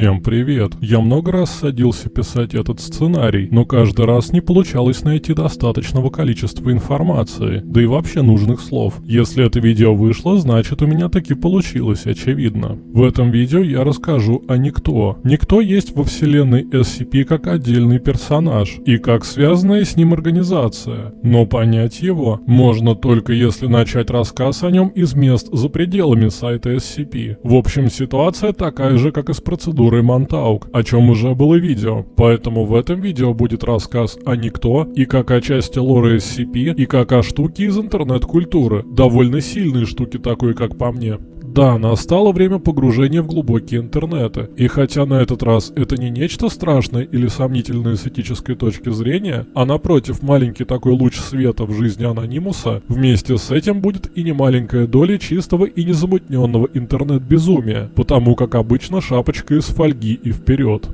Всем привет! Я много раз садился писать этот сценарий, но каждый раз не получалось найти достаточного количества информации, да и вообще нужных слов. Если это видео вышло, значит у меня таки получилось, очевидно. В этом видео я расскажу о Никто. Никто есть во вселенной SCP как отдельный персонаж и как связанная с ним организация, но понять его можно только если начать рассказ о нем из мест за пределами сайта SCP. В общем, ситуация такая же, как и с процедурой Монтаук, о чем уже было видео. Поэтому в этом видео будет рассказ о Никто и как о части лора SCP и как о штуке из интернет-культуры. Довольно сильные штуки такой, как по мне. Да, настало время погружения в глубокие интернеты. И хотя на этот раз это не нечто страшное или сомнительное с этической точки зрения, а напротив маленький такой луч света в жизни анонимуса, вместе с этим будет и немаленькая доля чистого и незамутненного интернет-безумия, потому как обычно шапочка из фольги и вперед.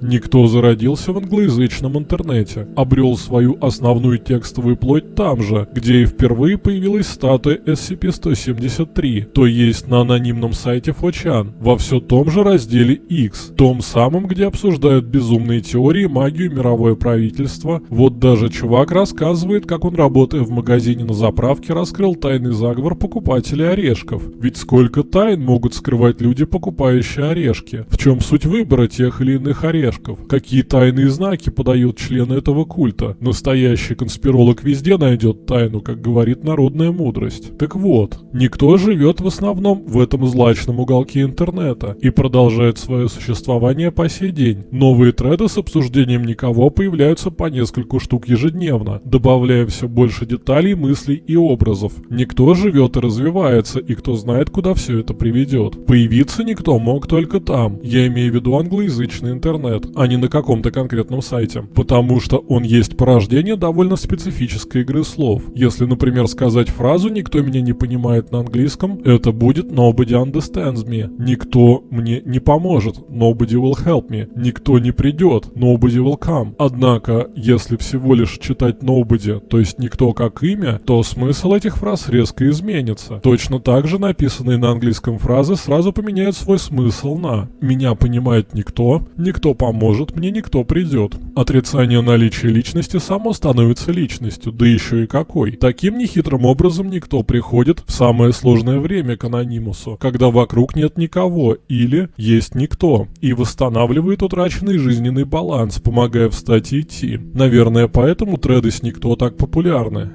Никто зародился в англоязычном интернете, обрел свою основную текстовую плоть там же, где и впервые появилась статуя SCP-173, то есть на анонимном сайте 4 во все том же разделе X, том самом, где обсуждают безумные теории, магию, мировое правительство. Вот даже чувак рассказывает, как он, работая в магазине на заправке, раскрыл тайный заговор покупателей орешков. Ведь сколько тайн могут скрывать люди, покупающие орешки? В чем суть выбора тех или иных орешков? Орешков. Какие тайные знаки подают члены этого культа? Настоящий конспиролог везде найдет тайну, как говорит народная мудрость. Так вот, никто живет в основном в этом злачном уголке интернета и продолжает свое существование по сей день. Новые треды с обсуждением никого появляются по нескольку штук ежедневно, добавляя все больше деталей, мыслей и образов. Никто живет и развивается, и кто знает, куда все это приведет. Появиться никто мог только там. Я имею в виду англоязычный интернет интернет, а не на каком-то конкретном сайте. Потому что он есть порождение довольно специфической игры слов. Если, например, сказать фразу «никто меня не понимает на английском», это будет «nobody understands me». Никто мне не поможет, «nobody will help me». Никто не придет, «nobody will come». Однако, если всего лишь читать «nobody», то есть «никто» как имя, то смысл этих фраз резко изменится. Точно так же написанные на английском фразы сразу поменяют свой смысл на «меня понимает никто», «никто поможет поможет, мне никто придет. Отрицание наличия личности само становится личностью, да еще и какой. Таким нехитрым образом никто приходит в самое сложное время к анонимусу, когда вокруг нет никого или есть никто, и восстанавливает утраченный жизненный баланс, помогая встать и идти. Наверное, поэтому треды с никто так популярны.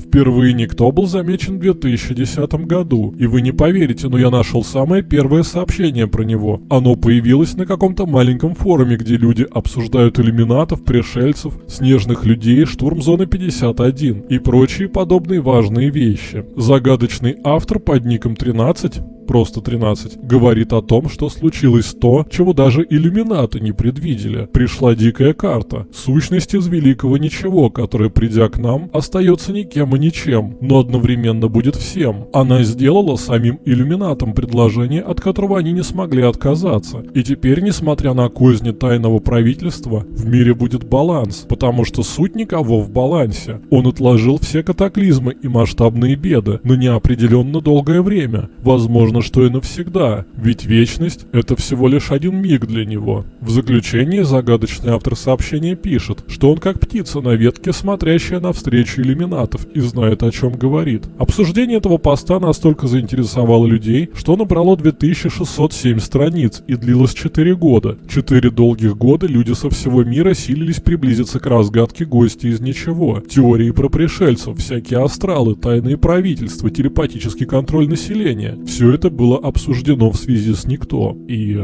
Впервые никто был замечен в 2010 году, и вы не поверите, но я нашел самое первое сообщение про него. Оно появилось на каком-то маленьком форуме, где люди обсуждают иллюминатов, пришельцев, снежных людей, штурм зоны 51 и прочие подобные важные вещи. Загадочный автор под ником 13 просто 13, говорит о том, что случилось то, чего даже иллюминаты не предвидели. Пришла дикая карта, сущность из великого ничего, которая, придя к нам, остается никем и ничем, но одновременно будет всем. Она сделала самим иллюминатам предложение, от которого они не смогли отказаться. И теперь, несмотря на козни тайного правительства, в мире будет баланс, потому что суть никого в балансе. Он отложил все катаклизмы и масштабные беды на неопределенно долгое время. Возможно, возможно, что и навсегда, ведь вечность – это всего лишь один миг для него. В заключении загадочный автор сообщения пишет, что он как птица на ветке, смотрящая навстречу иллюминатов и знает, о чем говорит. Обсуждение этого поста настолько заинтересовало людей, что набрало 2607 страниц и длилось 4 года. 4 долгих года люди со всего мира силились приблизиться к разгадке гостя из ничего. Теории про пришельцев, всякие астралы, тайные правительства, телепатический контроль населения. Все это было обсуждено в связи с никто. И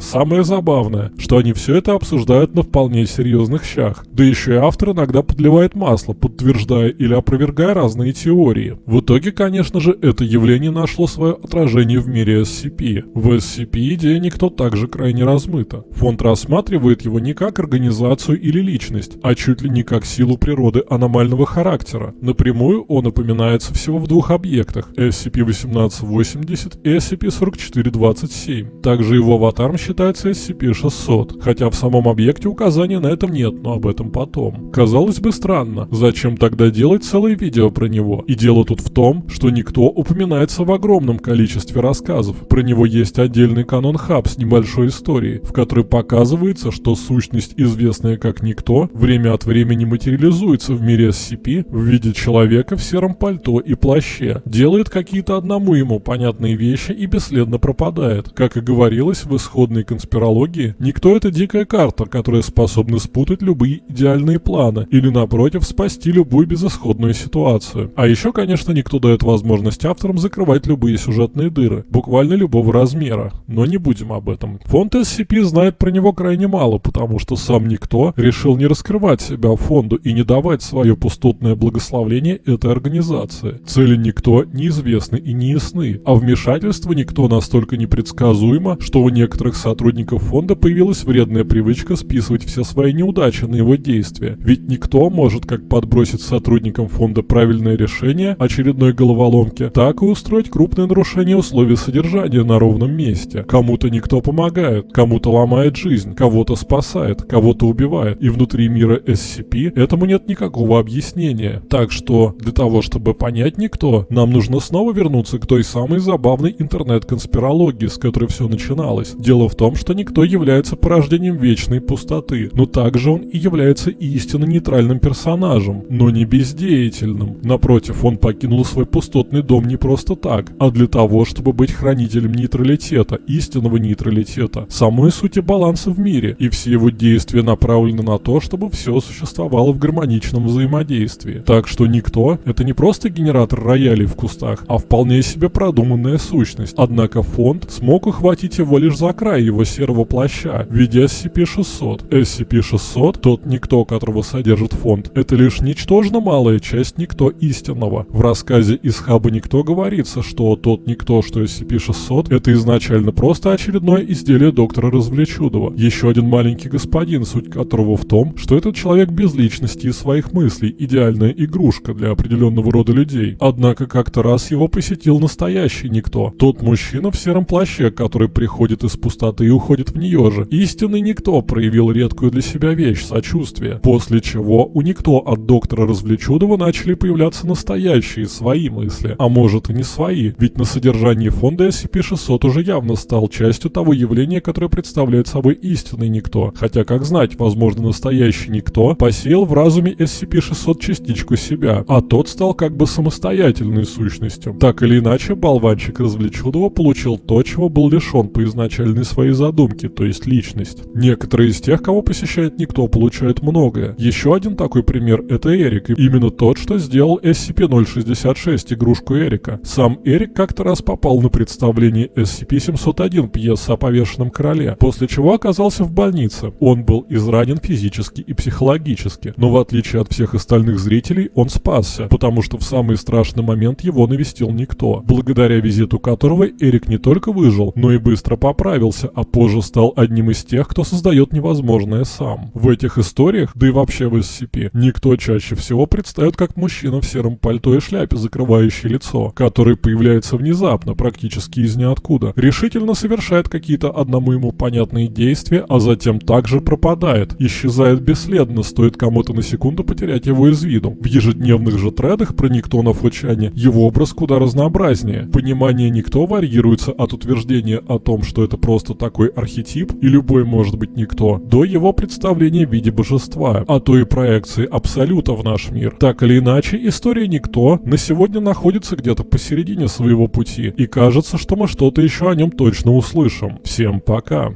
самое забавное, что они все это обсуждают на вполне серьезных щах. Да еще и автор иногда подливает масло, подтверждая или опровергая разные теории. В итоге, конечно же, это явление нашло свое отражение в мире SCP. В SCP идея никто также крайне размыта. Фонд рассматривает его не как организацию или личность, а чуть ли не как силу природы аномального характера. Напрямую он упоминается всего в двух объектах – SCP-1880 и SCP-4427. Также его аватар аватаром считается SCP-600, хотя в самом объекте указания на этом нет, но об этом потом. Казалось бы странно, зачем тогда делать целое видео про него? И дело тут в том, что никто упоминается в огромном количестве рассказов. Про него есть отдельный канон хаб с небольшой историей, в которой показывается, что сущность, известная как никто, время от времени материализуется в мире SCP в виде человека в сером пальто и плаще, делает какие-то одному ему понятные вещи и бесследно пропадает. Как и говорилось в исходной конспирологии, никто это дикая карта, которая способна спутать любые идеальные планы или напротив спасти любую безысходную ситуацию. А еще, конечно, никто дает возможность авторам закрывать любые сюжетные дыры, буквально любого размера. Но не будем об этом. Фонд SCP знает про него крайне мало, потому что сам никто решил не раскрывать себя фонду и не давать свое пустотное благословление этой организации. Цели никто неизвестны и не ясны, а вмешательство никто настолько непредсказуемо, что у некоторых сотрудников фонда появилась вредная привычка списывать все свои неудачи на его действия. Ведь никто может как подбросить сотрудникам фонда правильное решение очередной головоломки, так и устроить крупное нарушение условий содержания на ровном месте. Кому-то никто помогает, кому-то ломает жизнь, кого-то спасает, кого-то убивает. И внутри мира SCP этому нет никакого объяснения. Так что для того, чтобы понять никто, нам нужно снова вернуться к той самой забавной интернет-конспирологии, с которой все начиналось. Дело в том, что никто является порождением вечной пустоты, но также он и является истинно нейтральным персонажем, но не бездеятельным. Напротив, он покинул свой пустотный дом не просто так, а для того, чтобы быть хранителем нейтралитета, истинного нейтралитета, самой сути баланса в мире, и все его действия направлены на то, чтобы все существовало в гармоничном взаимодействии. Так что никто — это не просто генератор роялей в кустах, а вполне себе продуманная сущность. Однако фонд смог ухватить его лишь за край его серого плаща в виде SCP-600. SCP-600, тот никто, которого содержит фонд, это лишь ничтожно малая часть никто истинного. В рассказе из хаба никто говорится, что тот никто, что SCP-600, это изначально просто очередное изделие доктора Развлечудова. Еще один маленький господин, суть которого в том, что этот человек без личности и своих мыслей, идеальная игрушка для определенного рода людей. Однако как-то раз его посетил настоящий никто. Тот мужчина в сером плаще, который приходит из пустоты и уходит в нее же. Истинный никто проявил редкую для себя вещь – сочувствие. После чего у никто от доктора Развлечудова начали появляться настоящие свои мысли. А может и не свои, ведь на содержании фонда SCP-600 уже явно стал частью того явления, которое представляет собой истинный никто. Хотя, как знать, возможно, настоящий никто посеял в разуме SCP-600 частичку себя, а тот стал как бы самостоятельной сущностью. Так или иначе, болванчик Развлечудова получил то, чего был лишен по изначальной своей задумке, то есть личность. Некоторые из тех, кого посещает никто, получают многое. Еще один такой пример – это Эрик, и именно тот, что сделал SCP-066, игрушку Эрика. Сам Эрик как-то раз попал на представление SCP-701, пьеса о повешенном короле, после чего оказался в больнице. Он был изранен физически и психологически, но в отличие от всех остальных зрителей, он спасся, потому что в самый страшный момент его навестил никто, благодаря визиту которого Эрик не только выжил, но и быстро поправился, а позже стал одним из тех, кто создает невозможное сам. В этих историях, да и вообще в SCP, никто чаще всего предстает как мужчина в сером пальто и шляпе, закрывающий лицо, который появляется внезапно, практически из ниоткуда, решительно совершает какие-то одному ему понятные действия, а затем также пропадает, исчезает бесследно, стоит кому-то на секунду потерять его из виду. В ежедневных же тредах про никто на флочане его образ куда разнообразнее. Понимание никто варьируется от утверждения о том, что это просто такой архетип, и любой может быть никто, до его представления в виде божества, а то и проекции абсолюта в наш мир. Так или иначе, история никто на сегодня находится где-то посередине своего пути, и кажется, что мы что-то еще о нем точно услышим. Всем пока!